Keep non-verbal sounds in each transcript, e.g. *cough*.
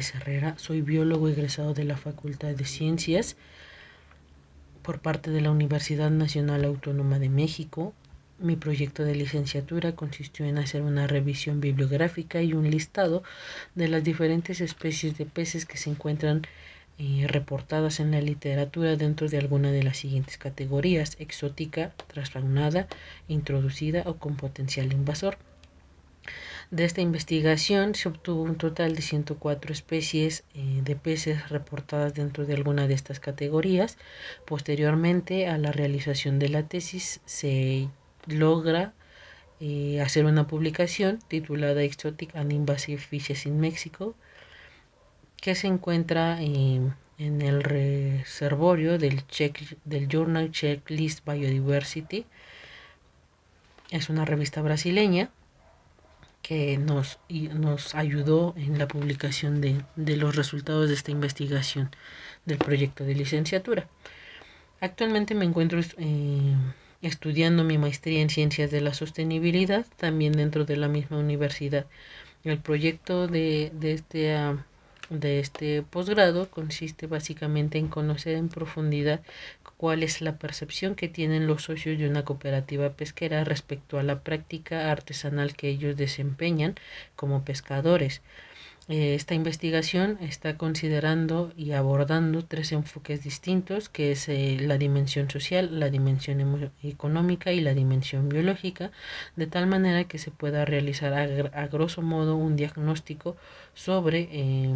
Herrera, soy biólogo egresado de la Facultad de Ciencias por parte de la Universidad Nacional Autónoma de México. Mi proyecto de licenciatura consistió en hacer una revisión bibliográfica y un listado de las diferentes especies de peces que se encuentran eh, reportadas en la literatura dentro de alguna de las siguientes categorías, exótica, transfaunada, introducida o con potencial invasor. De esta investigación se obtuvo un total de 104 especies eh, de peces reportadas dentro de alguna de estas categorías. Posteriormente a la realización de la tesis se logra eh, hacer una publicación titulada Exotic and Invasive Fishes in Mexico que se encuentra en el reservorio del, check, del Journal Checklist Biodiversity. Es una revista brasileña que nos, nos ayudó en la publicación de, de, los resultados de esta investigación del proyecto de licenciatura. Actualmente me encuentro eh, estudiando mi maestría en ciencias de la sostenibilidad, también dentro de la misma universidad. El proyecto de, de este de este posgrado consiste básicamente en conocer en profundidad cuál es la percepción que tienen los socios de una cooperativa pesquera respecto a la práctica artesanal que ellos desempeñan como pescadores. Eh, esta investigación está considerando y abordando tres enfoques distintos, que es eh, la dimensión social, la dimensión económica y la dimensión biológica, de tal manera que se pueda realizar a, grosso modo un diagnóstico sobre eh,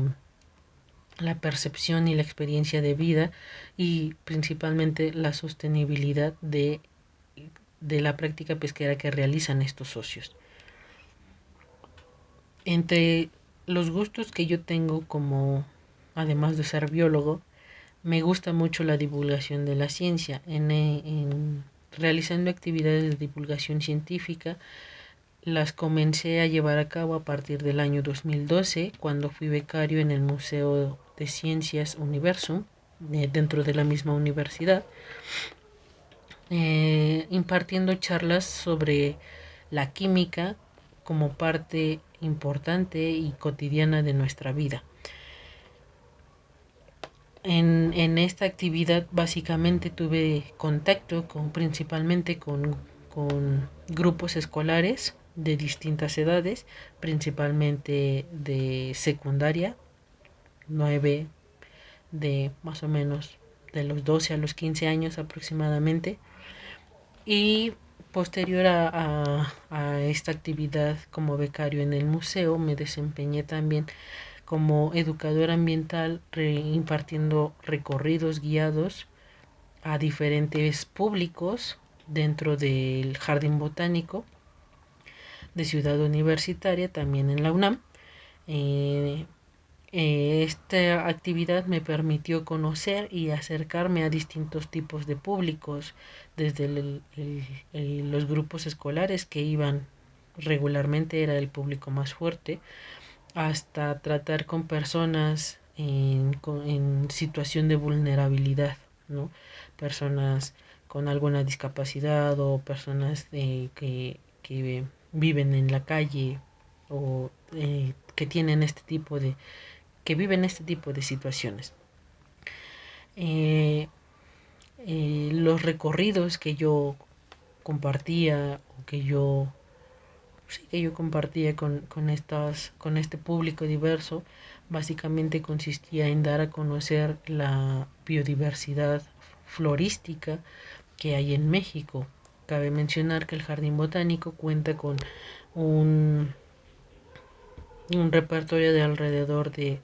la percepción y la experiencia de vida y principalmente la sostenibilidad de, de la práctica pesquera que realizan estos socios. Entre los gustos que yo tengo como, además de ser biólogo, me gusta mucho la divulgación de la ciencia. En, en, realizando actividades de divulgación científica, las comencé a llevar a cabo a partir del año 2012, cuando fui becario en el Museo de Ciencias Universum, eh, dentro de la misma universidad, eh, impartiendo charlas sobre la química como parte importante y cotidiana de nuestra vida. En, en esta actividad básicamente tuve contacto con principalmente con, con grupos escolares de distintas edades, principalmente de secundaria, 9 de más o menos de los 12 a los 15 años aproximadamente. Y posterior a, a, esta actividad como becario en el museo, me desempeñé también como educador ambiental impartiendo recorridos guiados a diferentes públicos dentro del jardín botánico de Ciudad Universitaria, también en la UNAM. Eh, eh, esta actividad me permitió conocer y acercarme a distintos tipos de públicos, desde los grupos escolares que iban regularmente, era el público más fuerte, hasta tratar con personas en, situación de vulnerabilidad, ¿no? personas con alguna discapacidad o personas que, que viven en la calle o eh, que tienen este tipo de que viven este tipo de situaciones. Eh, eh, los recorridos que yo compartía o que yo sí, que yo compartía con, con estas con este público diverso básicamente consistía en dar a conocer la biodiversidad florística que hay en México Cabe mencionar que el Jardín Botánico cuenta con un, repertorio de alrededor de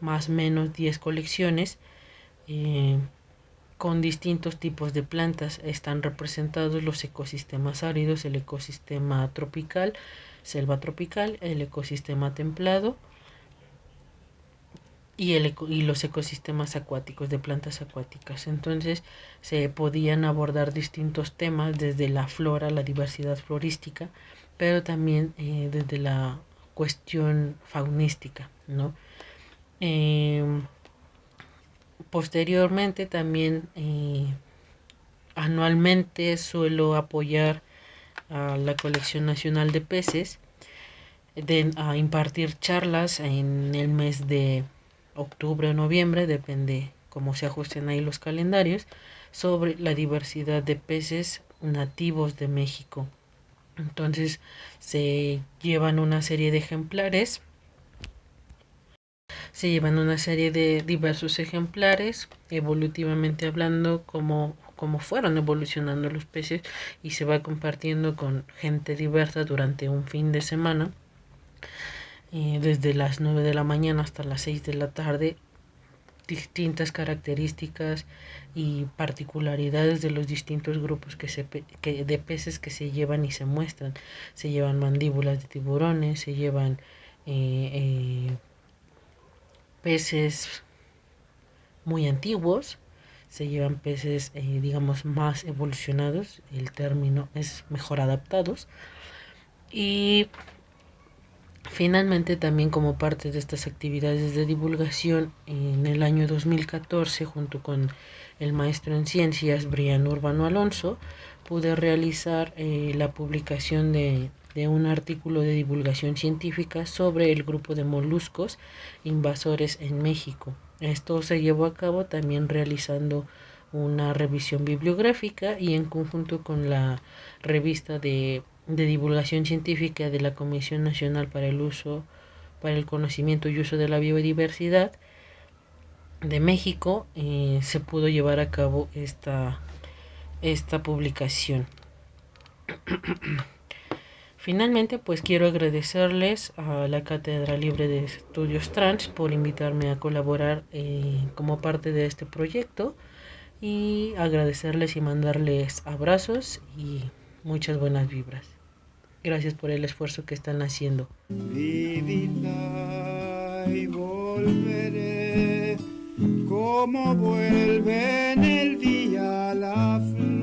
más o menos 10 colecciones eh, con distintos tipos de plantas. Están representados los ecosistemas áridos, el ecosistema tropical, selva tropical, el ecosistema templado, y, el, y los ecosistemas acuáticos de plantas acuáticas. Entonces se podían abordar distintos temas desde la flora, la diversidad florística, pero también eh, desde la cuestión faunística, ¿no? Em, posteriormente también eh, anualmente suelo apoyar a la colección nacional de peces de, a impartir charlas en el mes de octubre o noviembre, depende cómo se ajusten ahí los calendarios, sobre la diversidad de peces nativos de México. Entonces se llevan una serie de ejemplares, se llevan una serie de diversos ejemplares, evolutivamente hablando, como, como fueron evolucionando los peces y se va compartiendo con gente diversa durante un fin de semana. Eh, desde las 9 de la mañana hasta las 6 de la tarde distintas características y particularidades de los distintos grupos que se, que, de peces que se llevan y se muestran. Se llevan mandíbulas de tiburones, se llevan eh, eh, peces muy antiguos, se llevan peces, digamos, más evolucionados, el término es mejor adaptados. Y Finalmente, también como parte de estas actividades de divulgación, en el año 2014, junto con el maestro en ciencias Brian Urbano Alonso, pude realizar eh, la publicación de, de un artículo de divulgación científica sobre el grupo de moluscos invasores en México. Esto se llevó a cabo también realizando una revisión bibliográfica y en conjunto con la revista de de divulgación científica de la Comisión Nacional para el Uso, para el Conocimiento y Uso de la Biodiversidad de México, eh, se pudo llevar a cabo esta, esta publicación. *clears throat* Finalmente, pues quiero agradecerles a la Cátedra Libre de Estudios Trans por invitarme a colaborar eh, como parte de este proyecto y agradecerles y mandarles abrazos y muchas buenas vibras. Gracias por el esfuerzo que están haciendo. Vivirá y volveré como vuelve en el día la flor.